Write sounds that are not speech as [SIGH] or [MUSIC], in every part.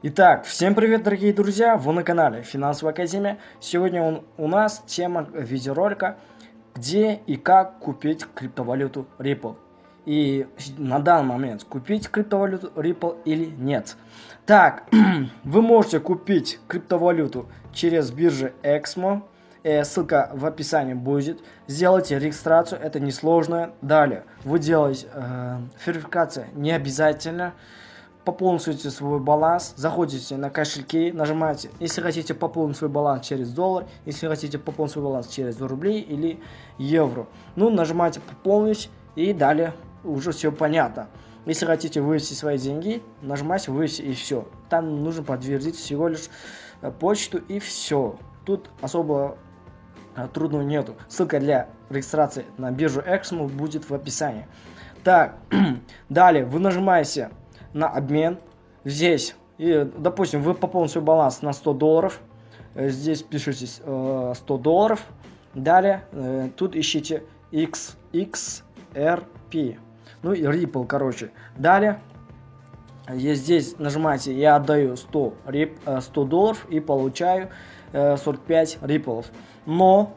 Итак, всем привет, дорогие друзья! Вы на канале Финансовая Академия. Сегодня он, у нас тема видеоролика, где и как купить криптовалюту Ripple. И на данный момент купить криптовалюту Ripple или нет. Так, [CLEARS THROAT] вы можете купить криптовалюту через биржу Exmo. Э, ссылка в описании будет. Сделайте регистрацию, это несложно. Далее, вы делаете э, верификация не обязательно пополните свой баланс, заходите на кошельки, нажимаете, если хотите пополнить свой баланс через доллар, если хотите пополнить свой баланс через рубли или евро. Ну, нажимаете пополнить и далее уже все понятно. Если хотите вывести свои деньги, нажимаете вывести и все. Там нужно подтвердить всего лишь э, почту и все. Тут особо э, трудного нету. Ссылка для регистрации на биржу Exmo будет в описании. Так, [CLEARS THROAT] далее вы нажимаете на обмен. Здесь, и, допустим, вы пополните свой баланс на 100 долларов. Э, здесь пишите э, 100 долларов. Далее, э, тут ищите X, XRP. Ну и Ripple, короче. Далее, здесь нажимаете «Я отдаю 100, рип, 100 долларов» и получаю 45 Ripple. Но,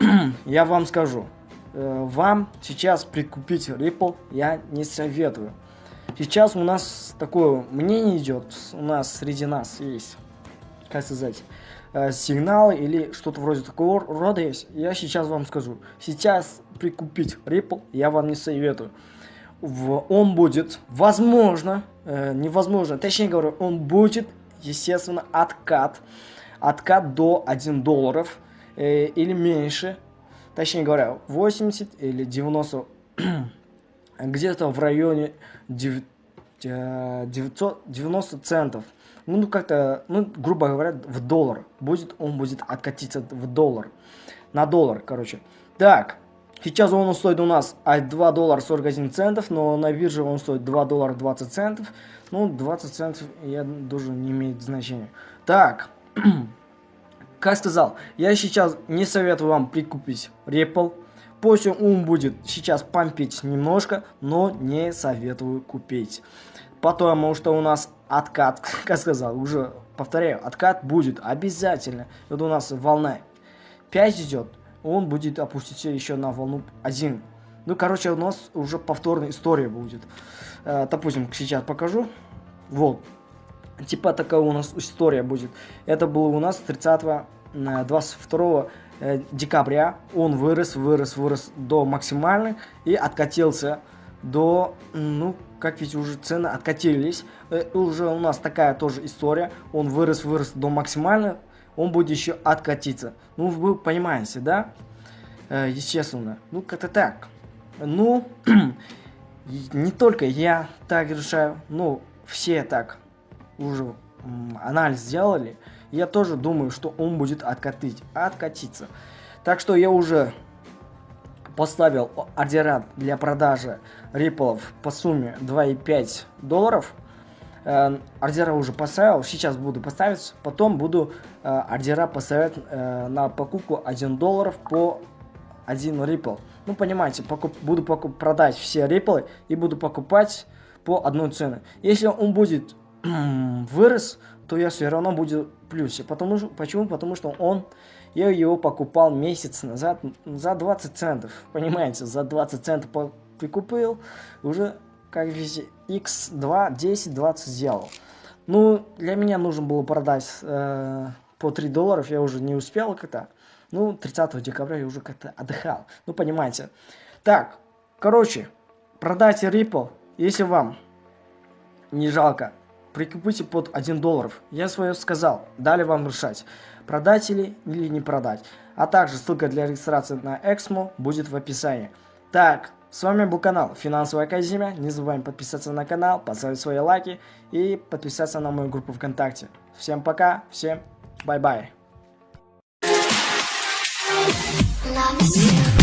[CLEARS THROAT] я вам скажу, вам сейчас прикупить Ripple я не советую. Сейчас у нас такое мнение идет, у нас среди нас есть, как сказать, э, сигнал или что-то вроде такого рода есть. Я сейчас вам скажу. Сейчас прикупить Ripple я вам не советую. В, он будет, возможно, э, невозможно, точнее говоря, он будет, естественно, откат. Откат до 1 долларов э, или меньше. Точнее говоря, 80 или 90 [CLEARS THROAT] где-то в районе 990 центов. Ну, ну как-то, ну, грубо говоря, в доллар. Будет, он будет откатиться в доллар. На доллар, короче. Так, сейчас он стоит у нас 2 доллара 41 центов, но на бирже он стоит 2 доллара 20 центов. Ну, 20 центов, я тоже не имеет значения. Так, [CLEARS THROAT] как сказал, я сейчас не советую вам прикупить Ripple. Пусть он будет сейчас помпить немножко, но не советую купить. Потому что у нас откат, [LAUGHS] как сказал, уже повторяю, откат будет обязательно. Вот у нас волна 5 идет, он будет опуститься еще на волну 1. Ну, короче, у нас уже повторная история будет. Э, допустим, сейчас покажу. Вот. Типа такая у нас история будет. Это было у нас 30 22 Э, декабря он вырос, вырос, вырос до максимальной и откатился до, ну, как видите, уже цены откатились. Э, уже у нас такая тоже история. Он вырос, вырос до максимальной, он будет еще откатиться. Ну, вы понимаете, да? Э, естественно. Ну, как-то так. Ну, [CLEARS THROAT] не только я так решаю, ну, все так уже анализ сделали я тоже думаю, что он будет откатить, откатиться. Так что я уже поставил ордера для продажи риплов по сумме 2,5 долларов. Э, ордера уже поставил, сейчас буду поставить, потом буду э, ордера поставить э, на покупку 1 долларов по 1 рипл. Ну, понимаете, покуп, буду покуп, продать все риплы и буду покупать по одной цене. Если он будет [CLEARS THROAT] вырос, то я все равно буду в плюсе. Потому, почему? Потому что он, я его покупал месяц назад за 20 центов. Понимаете, за 20 центов прикупил, уже, как видите, x2, 10, 20 сделал. Ну, для меня нужно было продать э, по 3 долларов, я уже не успел как-то. Ну, 30 декабря я уже как-то отдыхал. Ну, понимаете. Так, короче, продайте Ripple, если вам не жалко прикупите под 1 долларов. Я свое сказал, дали вам решать, продать или, или не продать. А также ссылка для регистрации на Эксмо будет в описании. Так, с вами был канал Финансовая Академия. Не забываем подписаться на канал, поставить свои лайки и подписаться на мою группу ВКонтакте. Всем пока, всем bye-bye. Love